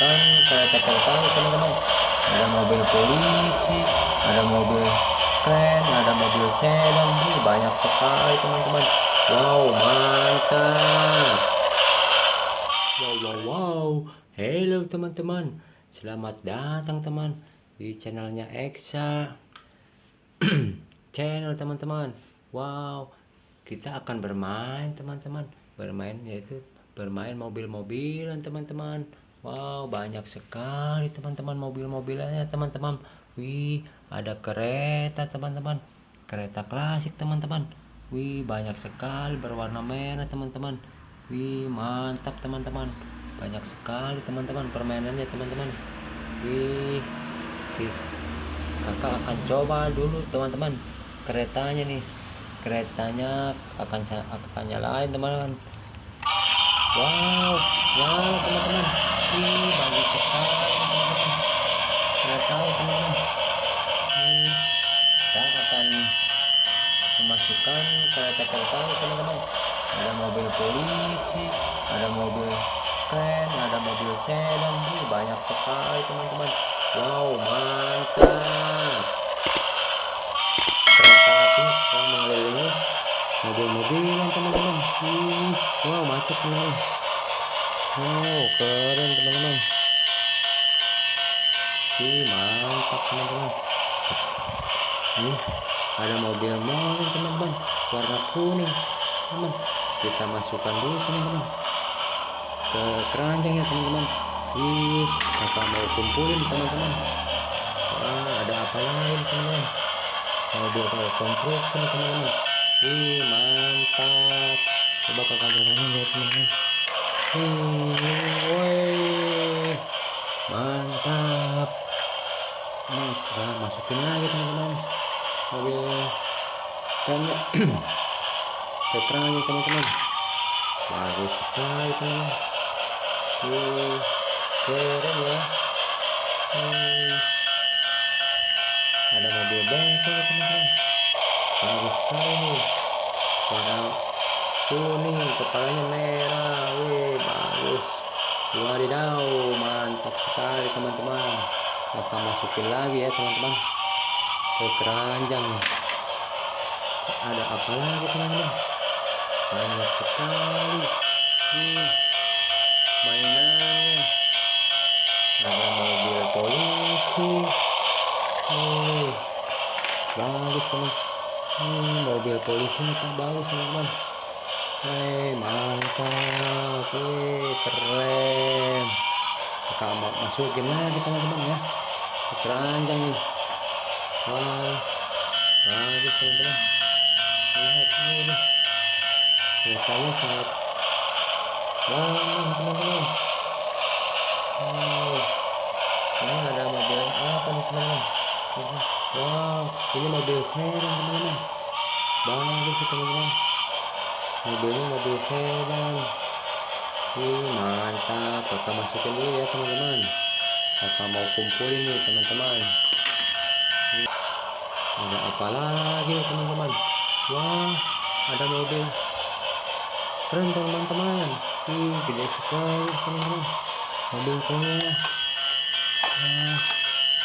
masukkan kereta kereta teman-teman. Ada mobil polisi ada mobil keren ada mobil sedan banyak sekali teman-teman. Wow mantap. Wow wow wow. Hello teman-teman. Selamat datang teman di channelnya Eksa. Channel teman-teman. Wow. Kita akan bermain teman-teman. Bermain yaitu bermain mobil-mobilan teman-teman wow banyak sekali teman-teman mobil-mobilannya teman-teman. Wih ada kereta teman-teman. Kereta klasik teman-teman. Wih banyak sekali berwarna merah teman-teman. Wih mantap teman-teman. Banyak sekali teman-teman permainannya teman-teman. Wih kakak akan coba dulu teman-teman keretanya nih. Keretanya akan saya akan nyalain teman-teman. Wow wow teman-teman ih bagus sekali teman-teman keretanya teman-teman kita akan memasukkan kereta-kereta teman-teman. Ada mobil polisi ada mobil keren ada mobil sedan. Ih banyak sekali teman-teman. Wow mantap. Kereta api sekarang mengelilingi mobil-mobilan teman-teman. Wow macet teman-teman wow keren teman-teman. Ih mantap teman-teman. Ini ada mobil mobil teman-teman. Warna kuning teman kita masukkan dulu teman-teman. Ke keranjang ya teman-teman. Ih kakak mau kumpulin teman-teman? Wah, ada apa lain teman-teman? Mobil konstruksi teman-teman. Ih mantap. Coba kakak jalanin ya teman-teman mantap nih kita masukin lagi teman-teman mobil ke keranjang teman-teman bagus sekali teman-teman keren ya. Hmm. Ada mobil bengkel teman-teman. Bagus sekali. Warna kuning, kepalanya merah. Wih, bagus. Wadidaw, mantap sekali teman-teman. Kita masukin lagi ya teman-teman. Ke keranjang. Ada apa lagi teman-teman? Banyak sekali. Hmm mainannya ada mobil polisi nih bagus teman hmm, mobil polisi kan bagus teman-teman Hei mantap Hei, keren kita mau masukin lagi teman-teman ya ke keranjang nih wah bagus teman-teman lihat ini keretanya sangat Wah, teman-teman. Ini ada mobil apa nih, teman-teman? Wow, ini mobil sedan, teman-teman. Bagus teman-teman. Mobilnya mobil sedan. Ih, mantap. Kakak masukin dulu ya, teman-teman. Kakak mau kumpulin nih, teman-teman. Ada apa lagi nih, teman-teman? Wah, ada mobil keren teman-teman Ih, gede sekali teman-teman mobilnya nah,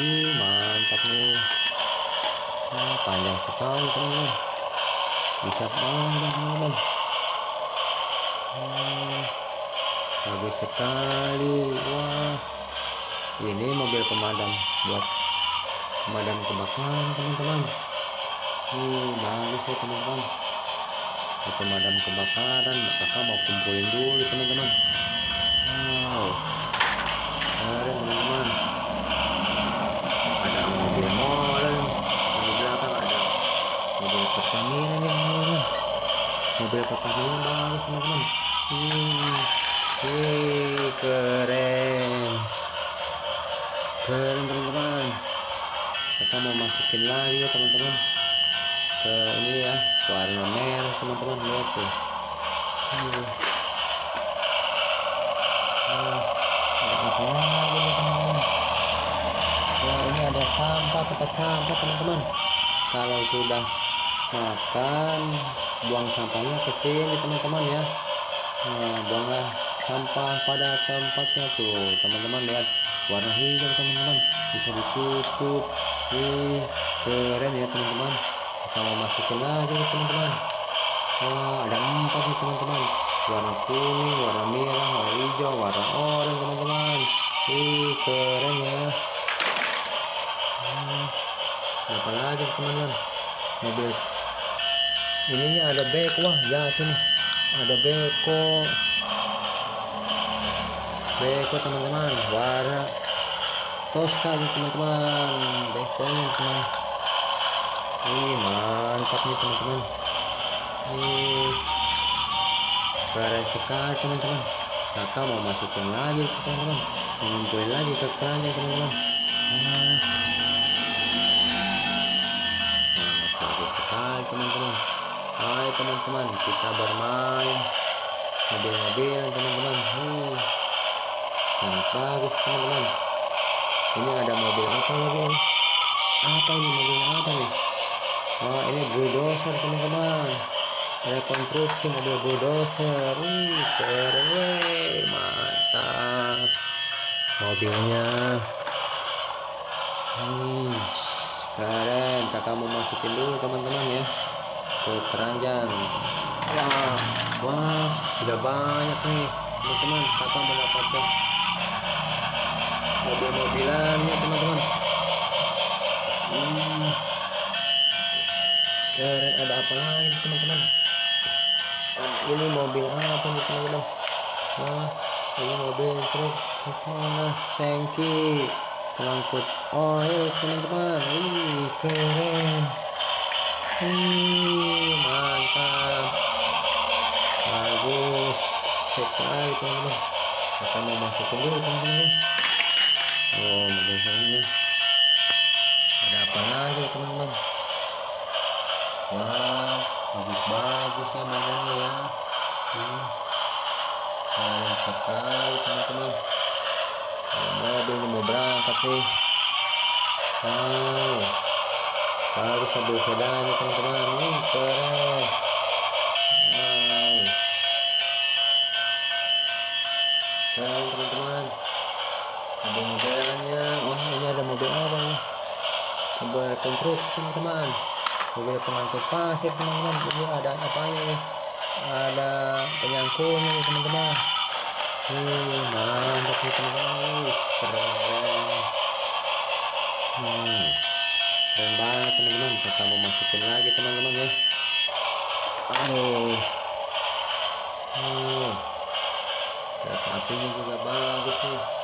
ih mantap nih nah, panjang sekali teman-teman bisa panjang teman-teman bagus sekali. Wah. Ini mobil pemadam buat pemadam kebakaran teman-teman. Ih bagus ya teman-teman. Pemadam kebakaran. Kakak mau kumpulin dulu teman-teman. Wow. Keren teman-teman. Ada mobil molen di belakang ada mobil Pertamina nih mobil Pertamina bagus teman-teman hmm. Keren. Keren teman-teman. Kakak mau masukin lagi ya teman-teman. Ke ini ya warna merah teman-teman. Lihat tuh. Hmm. Nah, teman-teman. Wah ini ada sampah tempat sampah teman-teman. Kalau sudah makan buang sampahnya ke sini teman-teman ya nah, buanglah sampah pada tempatnya tuh teman-teman lihat warna hijau teman-teman. Bisa ditutup. Ih, keren ya teman-teman. Kita mau masukin lagi teman-teman. Wah, ada empat nih teman-teman. Warna kuning warna merah warna hijau warna oranye teman-teman. Ih, keren ya. Hmm, apa lagi teman-teman? Mobil ininya ada beko wah jatuh nih ada beko. Beko teman-teman. Warna Tosca nih teman-teman. Bekonya teman ini mantap nih teman-teman. Ini keren sekali teman-teman. Kakak mau masukin lagi teman-teman. Ngumpulin lagi ke keranjang teman-teman. Nah, bagus sekali teman-teman Hai teman-teman. Kita bermain. Mobil-mobilan teman-teman. Hmm. Sangat bagus teman-teman. Ini ada mobil apa lagi? Apa ini mobil apa nih? Wah ini bulldozer teman-teman. Rekonstruksi mobil bulldozer. Wih keren. Mantap. Mobilnya. Wih keren. Kakak mau masukin dulu teman-teman ya ke keranjang. Wah. Wah sudah banyak nih teman-teman. Kakak mendapatkan mobil-mobilannya teman-teman. Hmm. keren ada apa lagi teman-teman? Nah, ini mobil apa nih teman-teman? Nah ini mobil truk. Panas tangki pengangkut oil teman-teman. Wih keren. Wih mantap bagus sekali teman-teman. Kita mau masukin dulu teman-teman oh mobil ada apa lagi teman-teman? Wow bagus-bagus ya mainannya ya. Hmm. keren sekali teman-teman. Mobil mau berangkat nih. Wow. Bagus mobil sedannya teman-teman. Ini keren ada mobilnya oh ini ada mobil apa nih mobil konstruksi teman-teman mobil pengangkut pasir teman-teman. Ini ada apa nih ada penyangkutnya nih teman-teman. Hmm, mantap nih teman-teman. Keren. Hmm, keren banget teman-teman. Kita mau masukin lagi teman-teman ya. Aduh. Hmm. kereta apinya juga bagus nih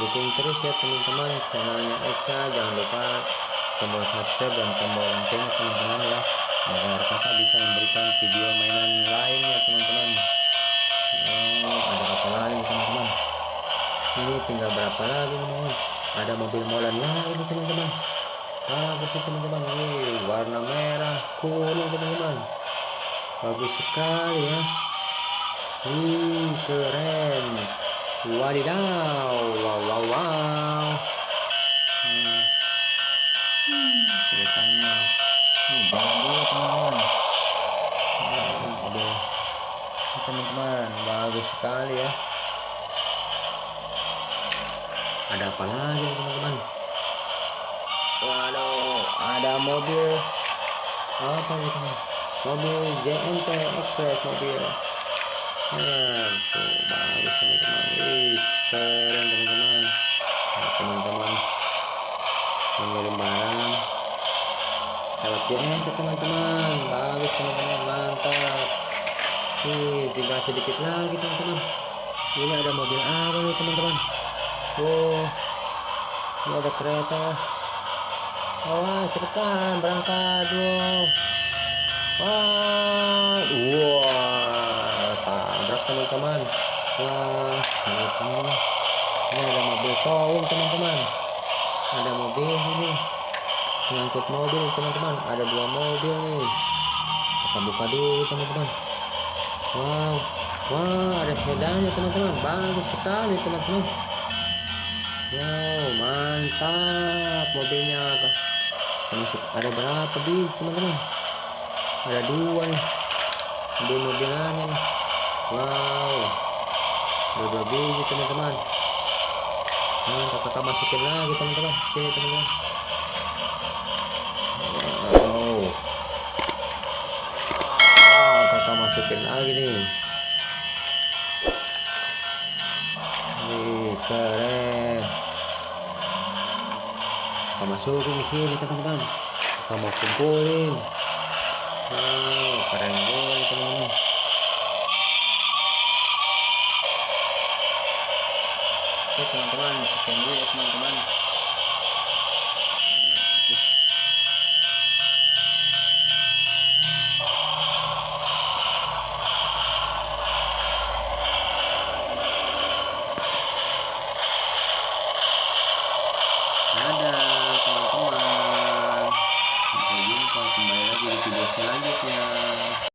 dukung terus ya teman-teman. Channelnya Exa jangan lupa tombol subscribe dan tombol lonceng teman-teman ya. Agar kakak bisa memberikan video mainan lainnya teman-teman. Oh ada apa lagi teman-teman? Ini tinggal berapa lagi teman-teman? Ada mobil molen lagi teman-teman. Bagus sih teman-teman ini warna merah kuning teman-teman. Bagus sekali ya. Wih, keren. Wadidaw, wow, wow, wow. Hmm. Ceritanya. Hmm, jangan dulu teman-teman. Aduh. Teman-teman, bagus sekali ya. Ada apa lagi teman-teman? Waduh, ada mobil apa nih teman? Mobil JNT Express mobil nah tuh bagus teman-teman wih keren teman-teman. Nah, teman-teman. Mengirim barang. Lewat ke teman-teman. Bagus teman-teman. Mantap. Nih tinggal sedikit lagi teman-teman. Ini ada mobil apa nih teman-teman? Oh ini ada kereta. Awas cepetan berangkat dong wah wah. tabrak teman-teman. Wah ini, ini ada mobil towing teman-teman. Ada mobil ini. Mengangkut mobil teman-teman. Ada dua mobil nih. Kita buka dulu teman-teman. Wow wow ada sedannya teman-teman. Bagus sekali teman-teman. Wow mantap mobilnya. Ada berapa bis teman-teman? Ada dua nih. Mobil-mobilannya nih wow. Ada dua biji teman-teman. Nah kakak masukin lagi teman-teman. Sini teman-teman. Wow. Wow kakak masukin lagi nih. Wih, keren. Kakak masukin di sini teman-teman. Kakak mau kumpulin. Wow keren banget teman-teman teman-teman sekian dulu ya teman-teman